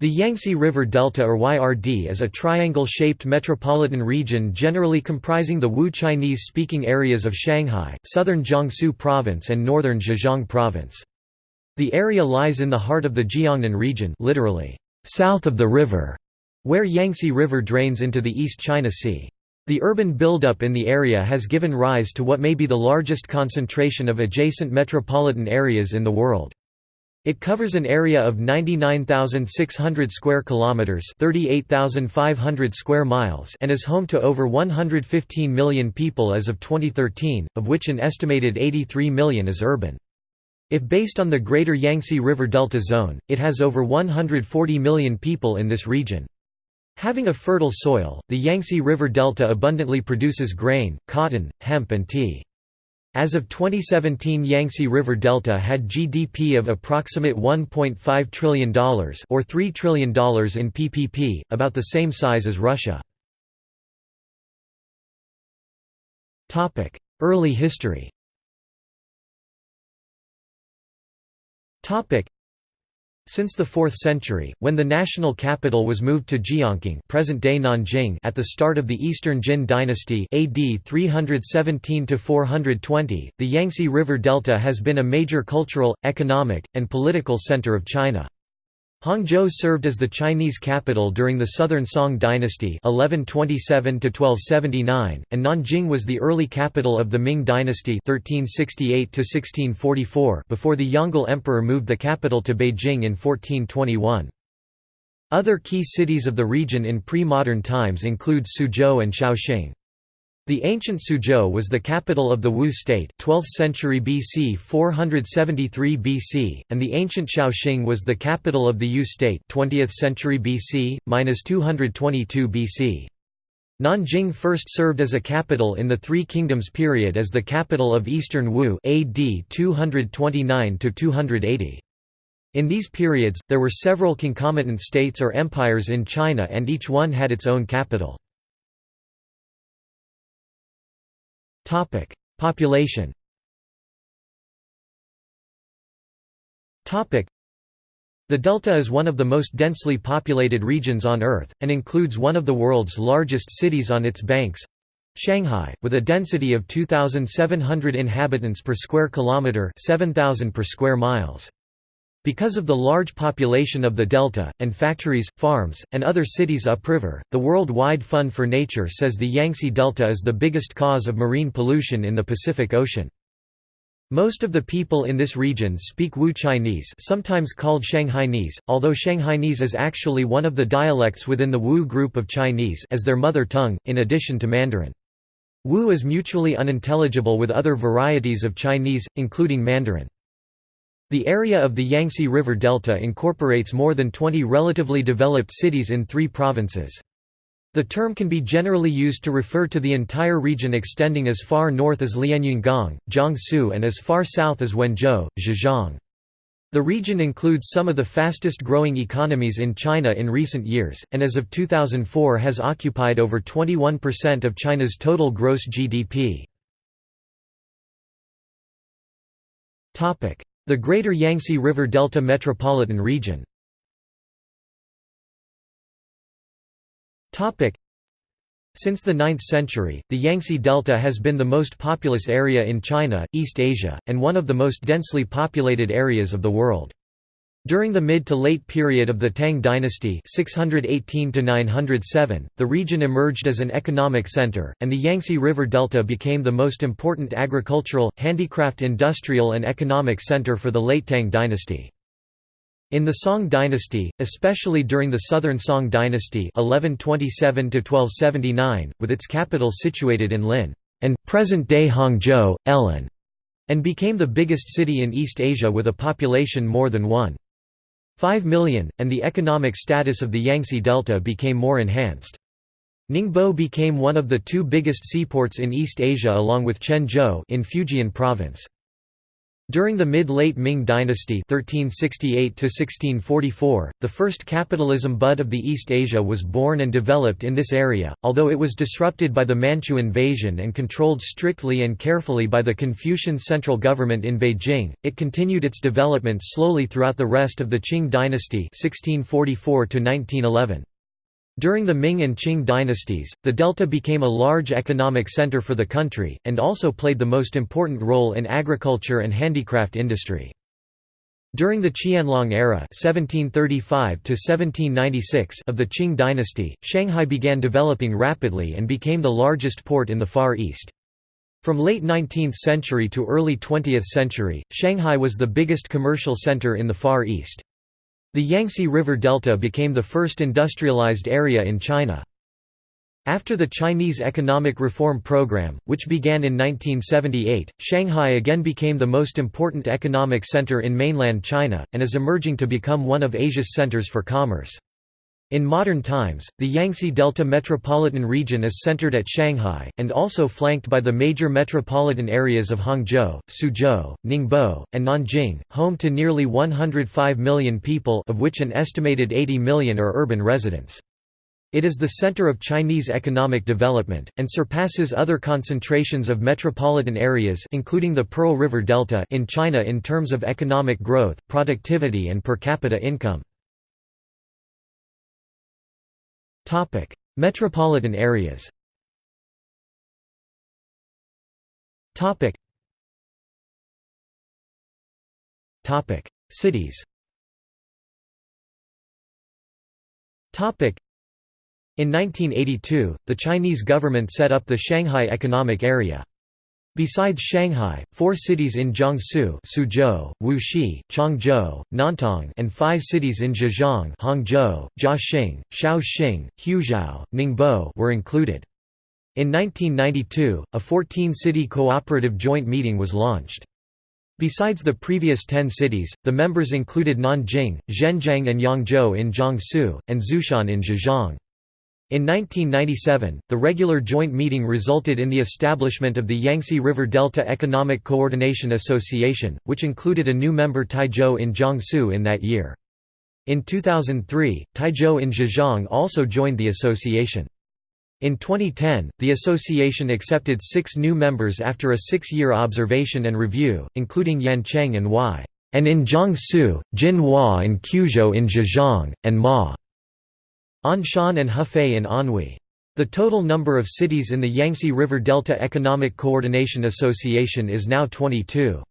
The Yangtze River Delta or YRD is a triangle-shaped metropolitan region generally comprising the Wu Chinese-speaking areas of Shanghai, southern Jiangsu Province and northern Zhejiang Province. The area lies in the heart of the Jiangnan region literally, south of the river, where Yangtze River drains into the East China Sea. The urban buildup in the area has given rise to what may be the largest concentration of adjacent metropolitan areas in the world. It covers an area of 99,600 square kilometers, 38,500 square miles, and is home to over 115 million people as of 2013, of which an estimated 83 million is urban. If based on the Greater Yangtze River Delta zone, it has over 140 million people in this region. Having a fertile soil, the Yangtze River Delta abundantly produces grain, cotton, hemp and tea. As of 2017 Yangtze River Delta had GDP of approximate $1.5 trillion or $3 trillion in PPP, about the same size as Russia. Early history since the 4th century, when the national capital was moved to Jiankang present-day Nanjing at the start of the Eastern Jin dynasty AD 317–420, the Yangtze River Delta has been a major cultural, economic, and political center of China. Hangzhou served as the Chinese capital during the Southern Song dynasty 1127 1279 and Nanjing was the early capital of the Ming dynasty 1368 1644 before the Yongle Emperor moved the capital to Beijing in 1421. Other key cities of the region in pre-modern times include Suzhou and Shaoxing. The ancient Suzhou was the capital of the Wu state 12th century BC 473 BC, and the ancient Shaoxing was the capital of the Yue state 20th century BC, 222 BC. Nanjing first served as a capital in the Three Kingdoms period as the capital of Eastern Wu AD 229–280. In these periods, there were several concomitant states or empires in China and each one had its own capital. Topic: Population. Topic: The delta is one of the most densely populated regions on Earth and includes one of the world's largest cities on its banks. Shanghai, with a density of 2,700 inhabitants per square kilometre 7,000 per square miles. Because of the large population of the delta, and factories, farms, and other cities upriver, the World-Wide Fund for Nature says the Yangtze Delta is the biggest cause of marine pollution in the Pacific Ocean. Most of the people in this region speak Wu Chinese sometimes called Shanghainese, although Shanghainese is actually one of the dialects within the Wu group of Chinese as their mother tongue, in addition to Mandarin. Wu is mutually unintelligible with other varieties of Chinese, including Mandarin. The area of the Yangtze River Delta incorporates more than 20 relatively developed cities in three provinces. The term can be generally used to refer to the entire region extending as far north as Lianyungang, Jiangsu and as far south as Wenzhou, Zhejiang. The region includes some of the fastest growing economies in China in recent years, and as of 2004 has occupied over 21% of China's total gross GDP. The Greater Yangtze River Delta Metropolitan Region Since the 9th century, the Yangtze Delta has been the most populous area in China, East Asia, and one of the most densely populated areas of the world. During the mid to late period of the Tang dynasty 618 the region emerged as an economic center, and the Yangtze River Delta became the most important agricultural, handicraft industrial and economic center for the late Tang dynasty. In the Song dynasty, especially during the Southern Song dynasty 1127 with its capital situated in Lin and present-day Hangzhou, Elan, and became the biggest city in East Asia with a population more than 1. 5 million, and the economic status of the Yangtze Delta became more enhanced. Ningbo became one of the two biggest seaports in East Asia along with Quanzhou in Fujian province. During the mid-late Ming dynasty 1368 the first capitalism bud of the East Asia was born and developed in this area, although it was disrupted by the Manchu invasion and controlled strictly and carefully by the Confucian central government in Beijing, it continued its development slowly throughout the rest of the Qing dynasty 1644 -1911. During the Ming and Qing dynasties, the delta became a large economic center for the country, and also played the most important role in agriculture and handicraft industry. During the Qianlong era 1735 of the Qing dynasty, Shanghai began developing rapidly and became the largest port in the Far East. From late 19th century to early 20th century, Shanghai was the biggest commercial center in the Far East. The Yangtze River Delta became the first industrialized area in China. After the Chinese Economic Reform Program, which began in 1978, Shanghai again became the most important economic center in mainland China, and is emerging to become one of Asia's centers for commerce. In modern times, the Yangtze Delta metropolitan region is centered at Shanghai, and also flanked by the major metropolitan areas of Hangzhou, Suzhou, Ningbo, and Nanjing, home to nearly 105 million people of which an estimated 80 million are urban residents. It is the center of Chinese economic development, and surpasses other concentrations of metropolitan areas including the Pearl River Delta in China in terms of economic growth, productivity and per capita income. Topic: Metropolitan areas. Topic. Topic: Cities. Topic. In 1982, the Chinese government set up the Shanghai Economic Area. Besides Shanghai, four cities in Jiangsu Suzhou, Wuxi, Changzhou, Nantong and five cities in Zhejiang Hangzhou, Jiaxing, Shaoxing, Huzhou, Ningbo were included. In 1992, a 14-city cooperative joint meeting was launched. Besides the previous ten cities, the members included Nanjing, Zhenjiang and Yangzhou in Jiangsu, and Zhoushan in Zhejiang. In 1997, the regular joint meeting resulted in the establishment of the Yangtze River Delta Economic Coordination Association, which included a new member Taizhou in Jiangsu in that year. In 2003, Taizhou in Zhejiang also joined the association. In 2010, the association accepted six new members after a six-year observation and review, including Yancheng and Y. And in Jiangsu, Jin Hua and Quzhou in Zhejiang, and Ma. Anshan and Hefei in Anhui. The total number of cities in the Yangtze River Delta Economic Coordination Association is now 22.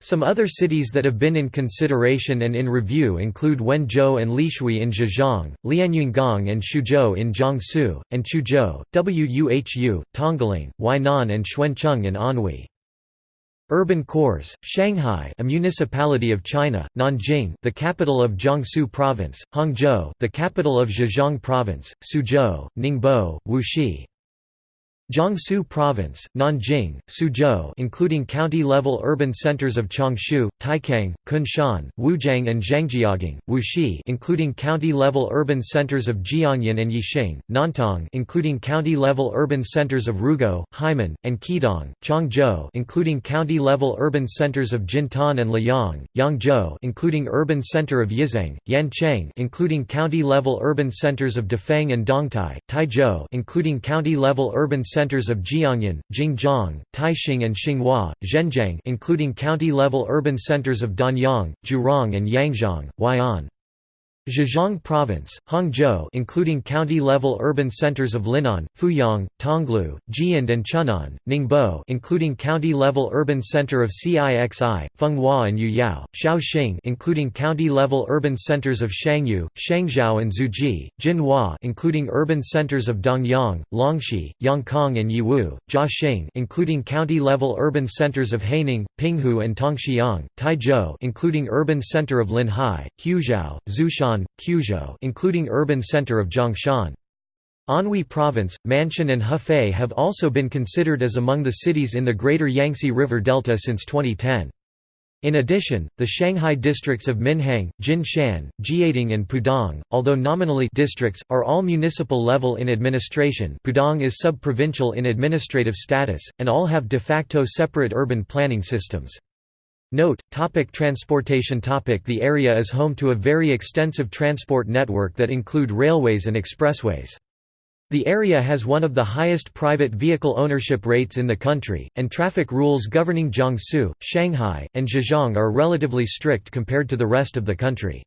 Some other cities that have been in consideration and in review include Wenzhou and Lishui in Zhejiang, Lianyungang and Xuzhou in Jiangsu, and Chuzhou, Wuhu, Tongling, Huainan and Xuancheng in Anhui. Urban cores, Shanghai, a municipality of China, Nanjing, the capital of Jiangsu province, Hangzhou, the capital of Zhejiang province, Suzhou, Ningbo, Wuxi. Jiangsu Province, Nanjing, Suzhou including county-level urban centers of Changshu, Taicang, Kunshan, Wujiang and Zhangjiagang, Wuxi including county-level urban centers of Jiangyin and Yixing, Nantong including county-level urban centers of Rugao, Haimen, and Qidong, Changzhou including county-level urban centers of Jintan and Liyang, Yangzhou including urban center of Yizheng, Yancheng including county-level urban centers of Dafeng and Dongtai, Taizhou including county-level urban centers of Jiangyan, Jingjiang, Taixing and Xinghua, Zhenjiang including county-level urban centers of Danyang, Jurong and Yangzhong, Huai'an. Zhejiang Province, Hangzhou including county-level urban centers of Linan, Fuyang, Tonglu, Jiande and Chunan, Ningbo including county-level urban center of Cixi, Fenghua and Yuyao, Shaoxing including county-level urban centers of Shangyu, Shengzhou and Zhuji, Jinhua including urban centers of Dongyang, Lanxi, Yongkang and Yiwu, Jiaxing including county-level urban centers of Haining, Pinghu and Tongxiang, Taizhou including urban center of Linhai, Huzhou, Quzhou including urban center of Jiangshan. Anhui Province, Ma'anshan and Hefei have also been considered as among the cities in the Greater Yangtze River Delta since 2010. In addition, the Shanghai districts of Minhang, Jinshan, Jiading and Pudong, although nominally districts, are all municipal level in administration Pudong is sub-provincial in administrative status, and all have de facto separate urban planning systems. Note, topic transportation topic The area is home to a very extensive transport network that include railways and expressways. The area has one of the highest private vehicle ownership rates in the country, and traffic rules governing Jiangsu, Shanghai, and Zhejiang are relatively strict compared to the rest of the country.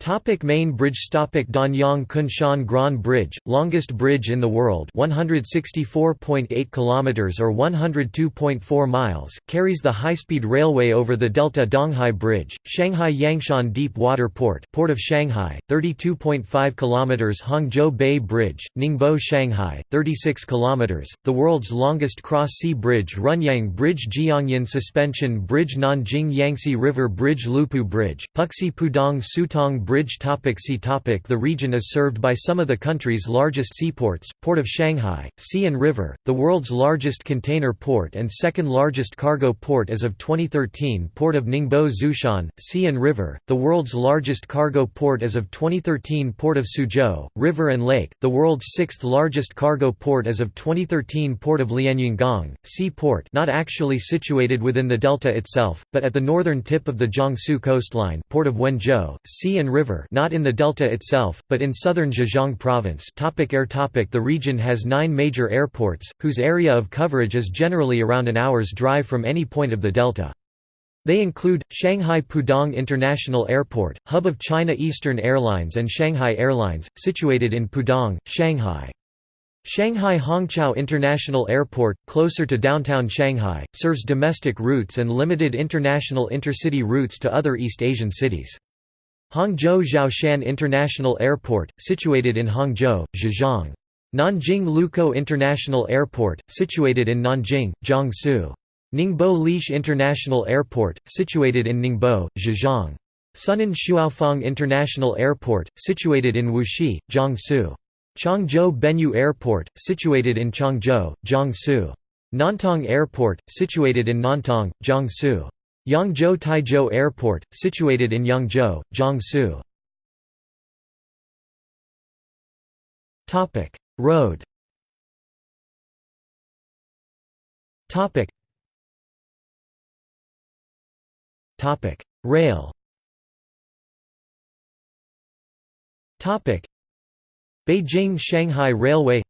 Topic main bridge Topic Danyang Kunshan Grand Bridge, longest bridge in the world 164.8 kilometers or 102.4 miles, carries the high-speed railway over the Delta Donghai Bridge, Shanghai Yangshan Deep Water Port Port of Shanghai, 32.5 kilometers Hangzhou Bay Bridge, Ningbo Shanghai, 36 kilometers, the world's longest cross-sea bridge Runyang Bridge Jiangyin Suspension Bridge Nanjing Yangtze River Bridge Lupu Bridge, Puxi Pudong Sutong Bridge topic See topic. The region is served by some of the country's largest seaports, Port of Shanghai, Sea and River, the world's largest container port and second largest cargo port as of 2013 Port of Ningbo Zhoushan, Sea and River, the world's largest cargo port as of 2013 Port of Suzhou, River and Lake, the world's sixth largest cargo port as of 2013 Port of Lianyungang, Sea Port not actually situated within the delta itself, but at the northern tip of the Jiangsu coastline Port of Wenzhou, Sea and River River not in the delta itself, but in southern Zhejiang province topic Air topic The region has nine major airports, whose area of coverage is generally around an hour's drive from any point of the delta. They include, Shanghai Pudong International Airport, hub of China Eastern Airlines and Shanghai Airlines, situated in Pudong, Shanghai. Shanghai Hongqiao International Airport, closer to downtown Shanghai, serves domestic routes and limited international intercity routes to other East Asian cities. Hangzhou Xiaoshan International Airport, situated in Hangzhou, Zhejiang. Nanjing Lukou International Airport, situated in Nanjing, Jiangsu. Ningbo Lishe International Airport, situated in Ningbo, Zhejiang. Sunan Shuofang International Airport, situated in Wuxi, Jiangsu. Changzhou Benniu Airport, situated in Changzhou, Jiangsu. Nantong Airport, situated in Nantong, Jiangsu. Yangzhou Taizhou Airport, situated in Yangzhou, Jiangsu. Topic: Road. Topic. Topic: Rail. Topic: Beijing Shanghai Railway,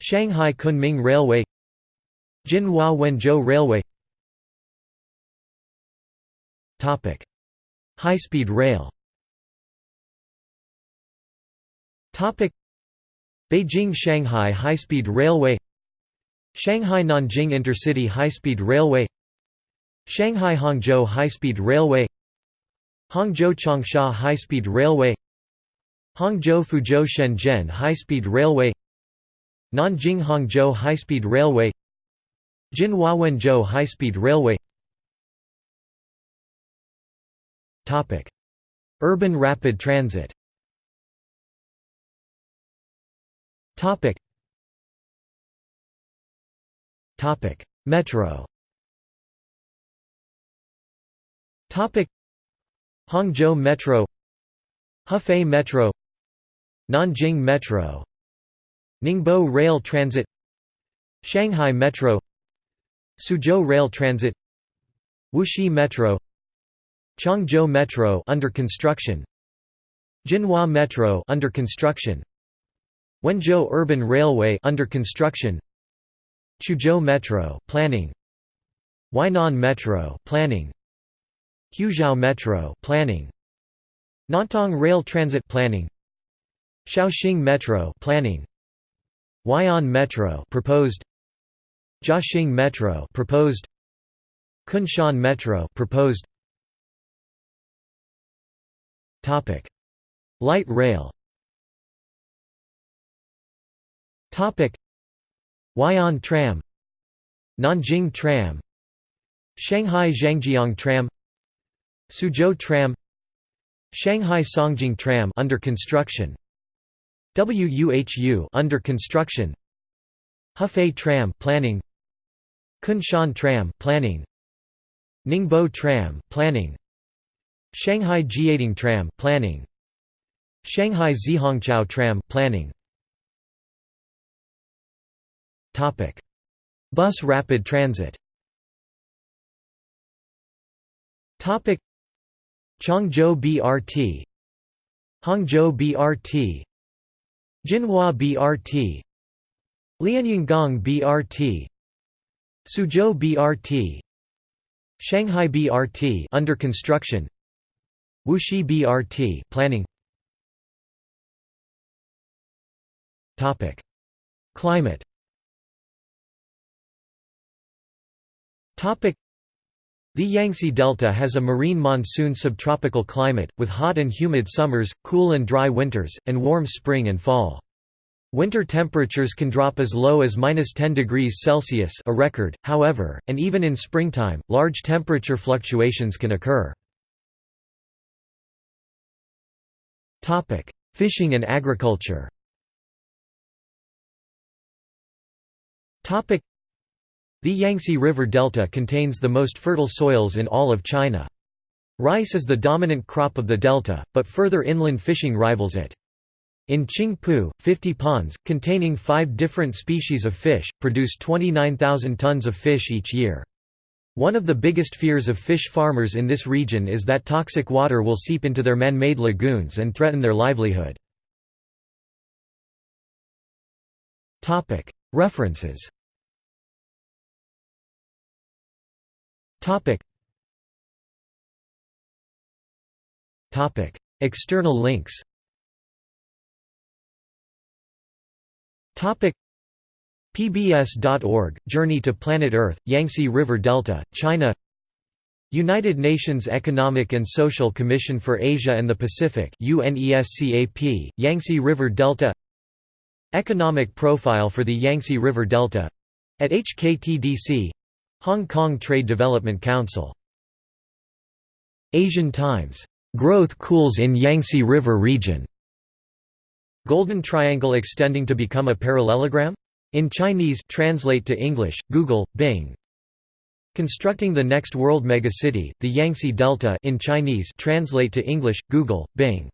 Shanghai Kunming Railway, Jinhua Wenzhou Railway. High-speed rail. Beijing–Shanghai High-Speed Railway. Shanghai–Nanjing Intercity High-Speed Railway. Shanghai–Hangzhou High-Speed Railway. Hangzhou–Changsha High-Speed Railway. Hangzhou–Fuzhou–Shenzhen High-Speed Railway. Nanjing–Hangzhou High-Speed Railway. Jinhua–Wenzhou High-Speed Railway Urban rapid transit. Metro. Hangzhou Metro. Hefei Metro. Nanjing Metro. Ningbo Rail Transit. Shanghai Metro. Suzhou Rail Transit. Wuxi Metro Changzhou Metro under construction. Jinhua Metro under construction. Wenzhou Urban Railway under construction. Chuzhou Metro planning. Huainan Metro planning. Huizhou Metro planning. Nantong Rail Transit planning. Shaoxing Metro planning. Huai'an Metro proposed. Jiaxing Metro proposed. Kunshan Metro proposed Light rail. Huai'an tram. Nanjing tram. Shanghai Zhangjiang tram. Suzhou tram. Shanghai Songjiang tram under construction. WUHU under construction. Hefei tram planning. Kunshan tram planning. Ningbo tram planning Shanghai Jiading Tram planning. Shanghai Zhihongqiao Tram planning. Topic. Bus rapid transit. Topic. Changzhou BRT Hangzhou BRT Jinhua BRT Lianyungang BRT Suzhou BRT Shanghai BRT under construction Wuxi BRT planning. Topic. Climate. Topic. The Yangtze Delta has a marine monsoon subtropical climate, with hot and humid summers, cool and dry winters, and warm spring and fall. Winter temperatures can drop as low as minus 10 degrees Celsius a record, however, and even in springtime, large temperature fluctuations can occur. Fishing and agriculture the Yangtze River Delta contains the most fertile soils in all of China. Rice is the dominant crop of the delta, but further inland fishing rivals it. In Qingpu, 50 ponds, containing five different species of fish, produce 29,000 tons of fish each year. One of the biggest fears of fish farmers in this region is that toxic water will seep into their man-made lagoons and threaten their livelihood. References. External links. PBS.org, Journey to Planet Earth, Yangtze River Delta, China. United Nations Economic and Social Commission for Asia and the Pacific UNESCAP, Yangtze River Delta. Economic profile for the Yangtze River Delta. At HKTDC Hong Kong Trade Development Council. Asian Times, "'Growth cools in Yangtze River region' Golden triangle extending to become a parallelogram? In Chinese translate to English, Google, Bing. Constructing the next world megacity, the Yangtze Delta in Chinese translate to English, Google, Bing.